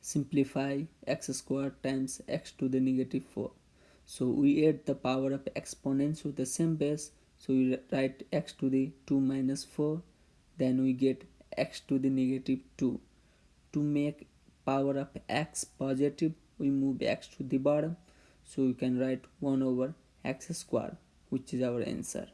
simplify x squared times x to the negative 4 so we add the power of exponents with the same base. So we write x to the 2 minus 4 then we get x to the negative 2 to make power of x positive we move x to the bottom. So we can write 1 over x squared, which is our answer.